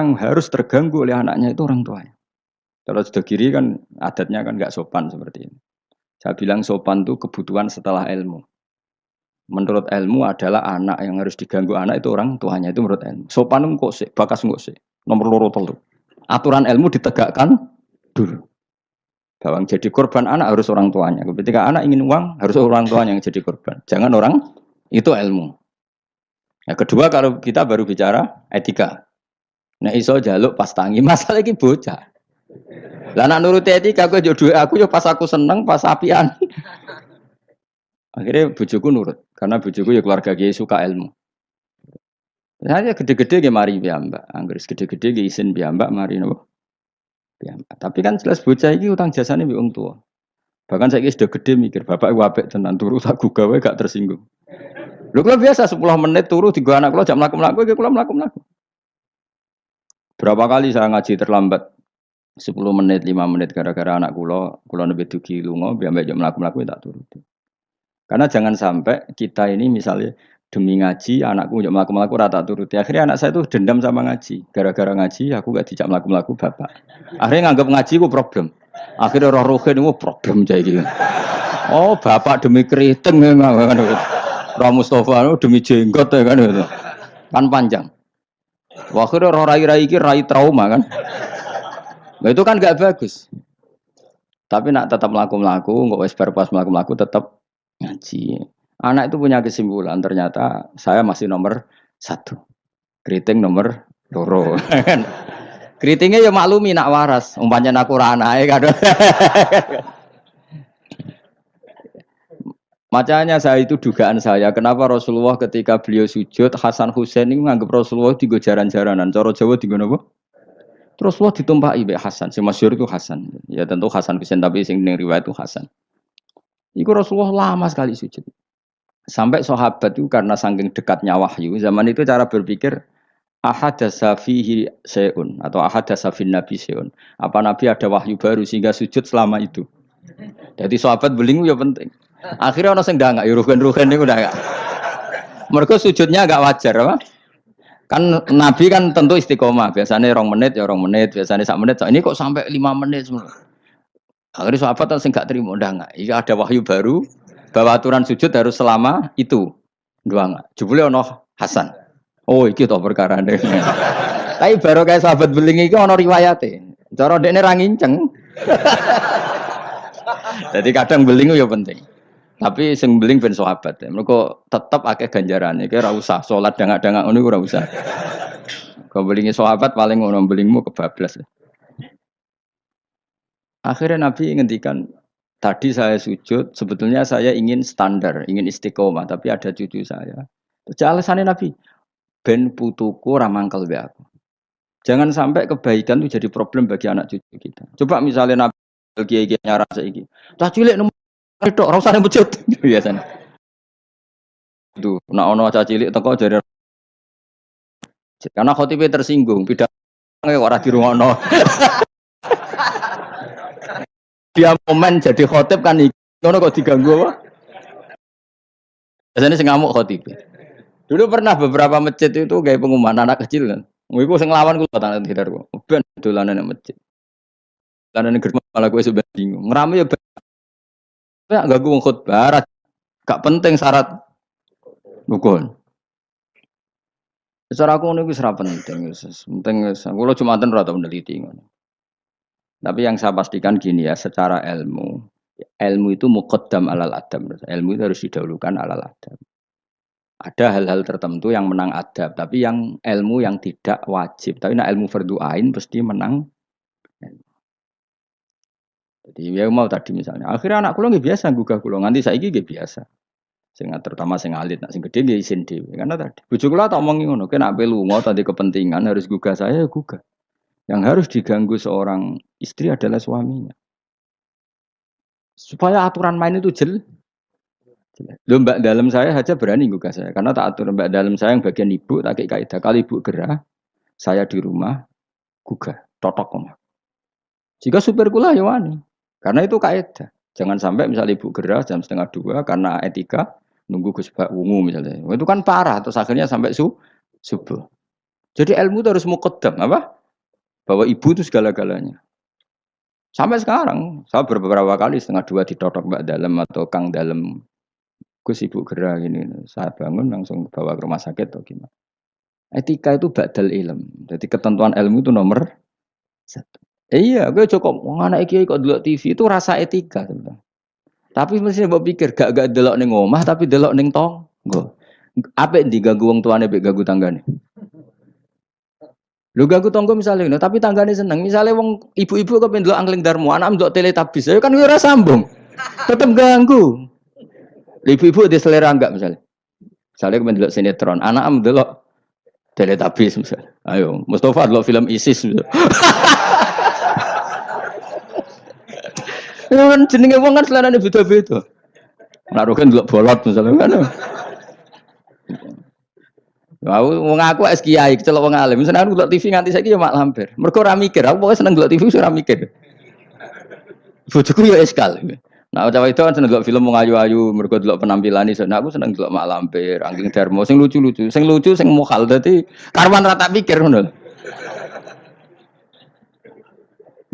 orang harus terganggu oleh anaknya itu orang tuanya. Kalau sudah kiri kan adatnya kan nggak sopan seperti ini. Saya bilang sopan itu kebutuhan setelah ilmu. Menurut ilmu adalah anak yang harus diganggu anak itu orang tuanya itu menurut ilmu. Sopan kok sih, bakas kok sih. Nomor loro telu. Aturan ilmu ditegakkan dulu. Bahwa jadi korban anak harus orang tuanya. Ketika anak ingin uang harus orang tuanya yang jadi korban. Jangan orang itu ilmu. Yang kedua kalau kita baru bicara etika. Nah iso jaluk pas tangi masalah ini bocah. Lah nak nuruti etika aku jodoh aku yo pas aku seneng pas apian. Akhirnya bujuku nurut karena bujuku ya keluarga dia suka ilmu. Saya gede-gede ge mari mbak, Anggris gede-gede ge isin mbak mari nopo. Piyambak. Tapi kan jelas bocah ini utang jasanya mbek wong tua. Bahkan saya sudah gede mikir, bapak wabek tenan turu tak gawe gak tersinggung. Lu kalau biasa 10 menit turu tiga anak kalau jam melakukan melaku, ya kalau melakukan melaku. Berapa kali saya ngaji terlambat 10 menit, 5 menit gara-gara anak kulo, kulo lebih dugi lungo, biar jam melakukan melaku tak turut. Karena jangan sampai kita ini misalnya demi ngaji anakku jam melakukan melaku rata turuti. Akhirnya anak saya tuh dendam sama ngaji. Gara-gara ngaji aku gak dijak melakukan melaku bapak. Akhirnya nganggap ngaji ku problem. Akhirnya roh rohin itu problem jadi gitu. Oh bapak demi keriting ya kan. Roh Mustafa itu demi jenggot ya kan. Kan panjang. Akhirnya roh rai-rai ini rai trauma kan. Nah, itu kan gak bagus. Tapi nak tetap melaku-melaku, nggak wes pas melaku-melaku tetap ngaji. Anak itu punya kesimpulan, ternyata saya masih nomor satu. Keriting nomor loro. Keritingnya ya maklumi nak waras, umpamanya nak ya kan. Macanya saya itu dugaan saya, kenapa Rasulullah ketika beliau sujud, Hasan Husain ini menganggap Rasulullah tiga jaran-jaranan. Coro Jawa tiga apa? Rasulullah ditumpah ibe Hasan, si masyur itu Hasan. Ya tentu Hasan Husain, tapi sing riwayat itu Hasan. Iku Rasulullah lama sekali sujud. Sampai sahabat itu karena saking dekatnya wahyu, zaman itu cara berpikir ahad fihi seun atau ahad fin nabi seun. Apa nabi ada wahyu baru sehingga sujud selama itu. Jadi sahabat belingu ya penting. Akhirnya orang sedang nggak, rugen ini udah nggak. Mereka sujudnya agak wajar, apa? Kan Nabi kan tentu istiqomah. Biasanya orang menit ya orang menit, biasanya sak menit. Ini kok sampai lima menit semua. Akhirnya sahabat kan nggak terima, udah nggak. Iya ada wahyu baru, bahwa aturan sujud harus selama itu dua nggak jebule ono Hasan oh iki to perkara deh tapi baru kayak sahabat beling iki ono riwayate cara dekne ra nginceng jadi kadang beling ya penting tapi sing beling ben sahabat ya. mereka tetap akeh ganjarannya kira usah sholat dangak-dangak ngono ora usah kau belingi sahabat paling ngono belingmu kebablas akhirnya Nabi ngendikan Tadi saya sujud, sebetulnya saya ingin standar, ingin istiqomah, tapi ada cucu saya. Terus alasannya Nabi, ben putuku ramangkel be aku. Jangan sampai kebaikan itu jadi problem bagi anak cucu kita. Coba misalnya Nabi kiai kiai nyara saiki. Cah cilik nomor itu ora usah masjid biasanya. Itu, nak ono cah cilik teko jadi karena khotibnya tersinggung, pidato ora dirungono. dia momen jadi khotib kan ngono kok diganggu apa? Biasanya sing ngamuk khotib. Dulu pernah beberapa masjid itu kayak pengumuman anak kecil kan. Iku sing lawan kula tanah tidak kok. Ben dolanan nang masjid. Dolanan germa malah gue sudah bingung. Ngerame ya Ya gak gue khutbah, gak penting syarat rukun. Secara aku ini ora penting, penting Kalau cuma ora tau meneliti. Tapi yang saya pastikan gini ya, secara ilmu, ilmu itu muqaddam alal adam. Ilmu itu harus didahulukan alal adam. Ada hal-hal tertentu yang menang adab, tapi yang ilmu yang tidak wajib. Tapi nah ilmu fardu ain pasti menang. Jadi ya mau tadi misalnya, akhirnya anak kulo nggak biasa gugah kulo, nganti saya nggak biasa. Sehingga terutama sing alit, nak sing gede nggak izin dewi. Karena tadi, bujuk kulo tak omongin ngono, kena pelu mau tadi kepentingan harus gugah saya, ya gugah. Yang harus diganggu seorang istri adalah suaminya. Supaya aturan main itu jel. Loh mbak dalam saya saja berani gugah saya. Karena tak atur mbak dalam saya yang bagian ibu, tak kayak kaidah. Kali ibu gerah, saya di rumah, gugah. Totok omah. Jika supir kula ya wani. Karena itu kaidah. Jangan sampai misalnya ibu gerah jam setengah dua karena etika nunggu Gus Wungu misalnya. Itu kan parah terus akhirnya sampai su subuh. Jadi ilmu itu harus mukaddam apa? Bahwa ibu itu segala-galanya. Sampai sekarang, saya beberapa kali setengah dua ditotok mbak dalam atau kang dalam Gus ibu gerak ini, saya bangun langsung bawa ke rumah sakit atau gimana. Etika itu badal ilm. Jadi ketentuan ilmu itu nomor satu. Iya, gue cukup anak kiai kok dulu TV itu rasa etika. Tapi mesti mau pikir gak gak delok neng omah tapi delok neng tong. Gue. Yang diganggu wong tuane be ganggu tanggane? Lu ganggu tonggo misalnya, tapi tanggane seneng. Misalnya wong ibu-ibu kok pendelok angling darmo, anak tele teletabis, ya kan ora sambung. Tetep ganggu. Ibu-ibu di selera enggak misalnya. Misalnya kepen delok sinetron, anak am delok teletabis misalnya. Ayo, Mustafa delok film ISIS misalnya. Ya kan jenenge wong kan selerane beda-beda. Naruh kan delok bolot misalnya kan. Aku wong aku es kiai, kecelok wong alim. Misalnya aku delok TV nganti saiki ya mak lampir. Mergo ora mikir, aku pokoke seneng delok TV ora mikir. Bojoku ya eskal. Nah, cawe itu kan seneng delok film wong ayu-ayu, mergo delok penampilan iso. Nah, aku seneng delok mak lampir, angking darmo sing lucu-lucu, sing lucu sing mokal dadi karwan rata pikir ngono.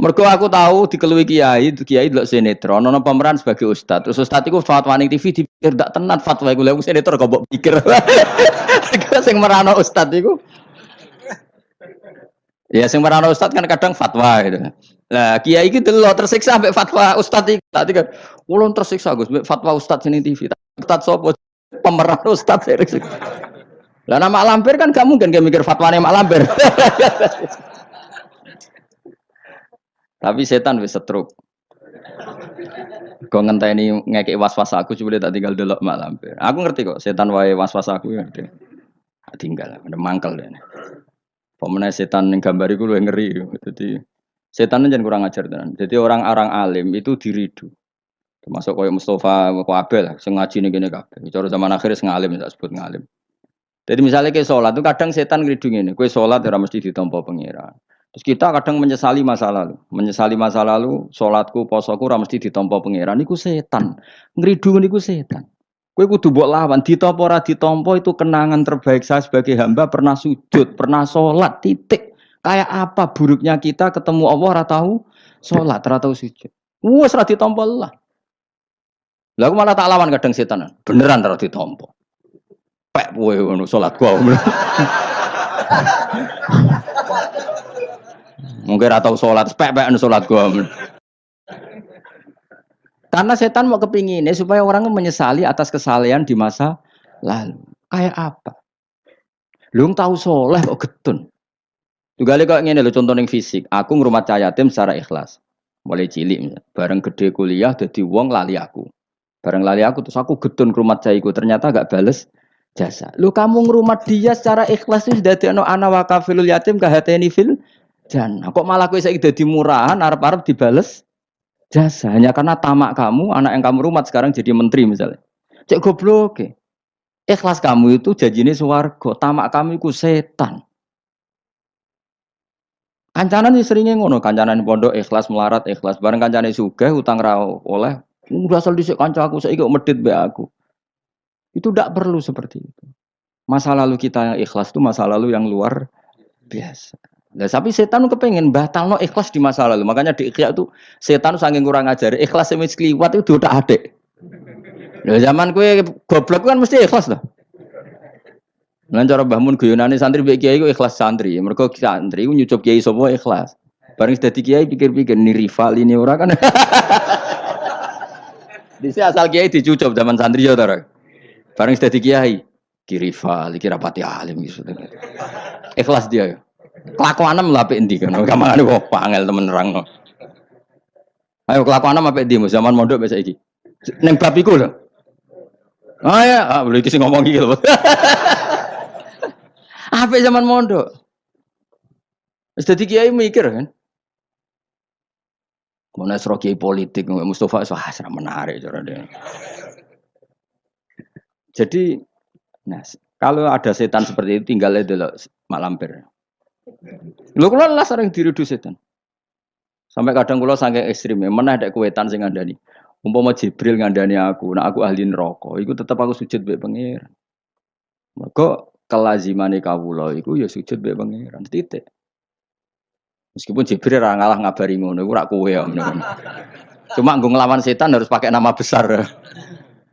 Mergo aku tahu dikelui kiai, kiai delok sinetron, ono pemeran sebagai ustad. Terus ustad iku fatwa ning TV dipikir ndak tenan fatwa iku lha sinetron kok mbok pikir. Sing merano ustad iku Ya sing merano ustad kan kadang fatwa gitu. Nah, kiai iki delok tersiksa sampai fatwa ustad iki. Tadi kan ulun tersiksa Gus fatwa ustad sini TV. Ustad sapa pemeran ustad Lah nama lampir kan kamu kan gak mikir fatwane mak lampir. Tapi setan wis setruk. Kau ngenteni ngekek was-was aku coba tak tinggal delok mak lampir. Aku ngerti kok setan wae was-was aku ya ngerti. Tinggal ada mangkel deh pemenang setan yang gambar itu lu ngeri jadi setan jangan kurang ajar tenan. Jadi orang-orang alim itu diridu. Termasuk koyo Mustafa Abel sing ngaji nih gini kabeh. Cara zaman akhir sing alim tak sebut ngalim. Jadi misalnya kayak sholat itu kadang setan ngridung ini. Kue sholat ya mesti ditompo pengiran terus kita kadang menyesali masa lalu menyesali masa lalu sholatku posoku ora mesti ditompo pengiran iku setan ngridung niku setan Kue kudu buat lawan, ditompo ora ditompo itu kenangan terbaik saya sebagai hamba pernah sujud, pernah sholat, titik. Kayak apa buruknya kita ketemu Allah ora tahu sholat, ora tahu sujud. Wes ora ditompo lah. Aku malah tak lawan kadang setan. Beneran ora ditompo. Pek kowe ngono salat gua. Mungkin ora tau salat, pek-pek salat gua. Karena setan mau kepinginnya supaya orang menyesali atas kesalahan di masa lalu. Kayak apa? Lu tahu soleh kok getun. Juga kok ingin lo contoh yang fisik. Aku ngrumat cahaya tim secara ikhlas. Mulai cilik, bareng gede kuliah, jadi wong lali aku. Bareng lali aku, terus aku getun ngrumat cahiku. Ternyata gak bales jasa. Lu kamu ngrumat dia secara ikhlas itu sudah anak wakafilul yatim kahateni fil jangan. Kok malah kue saya jadi murahan, arab-arab dibales jasa? Hanya karena tamak kamu anak yang kamu rumah sekarang jadi menteri misalnya. Cek goblok ke ikhlas kamu itu janjine suwargo tamak kamu itu setan. Kancanan ini seringnya ngono kancanan pondok ikhlas melarat ikhlas. Bareng kancanan suga utang rau oleh. Udah asal disek kanca aku saya medit be aku. Itu tidak perlu seperti itu. Masa lalu kita yang ikhlas itu masa lalu yang luar biasa Nah, tapi setan kepengen batal no ikhlas di masa lalu. Makanya di ikhya itu setan saking kurang ajar. Ikhlas yang keliwat itu udah ada. Nah, zaman kue goblok kan mesti ikhlas lah. Nah, cara bangun guyonane santri baik kiai itu ikhlas santri. Mereka santri itu nyucup kiai semua ikhlas. Bareng sudah kiai pikir-pikir ini rival ini orang kan. Di sini asal kiai dicucup zaman santri ya tora. Bareng sudah kiai kiri rival, kira pati alim gitu. Ikhlas dia ya. Kelakuanem lah apik endi kan. Kamane kok pangel temen nerangno. Ayo kelakuanem apik endi zaman mondok biasa iki. Ning bab iku lho. Ah ya, ah, boleh iki sing ngomong lho. Apik zaman mondok. Dadi kiai mikir kan. Mau nasro kiai politik, Mustafa wah serah menarik cara dia. Jadi, nah, kalau ada setan seperti itu tinggal dulu mak lampir. Lho kula lah sering diridu setan. Sampai kadang kula saking ekstrim ya, ada kuwetan sing ngandani. Umpama Jibril ngandani aku, nah aku ahli neraka, iku tetap aku sujud mbek pangeran. Mergo kelazimane kawula iku ya sujud mbek pangeran titik. Meskipun Jibril ora ngalah ngabari ngono, iku ora kowe ya. Cuma nggo nglawan setan harus pakai nama besar.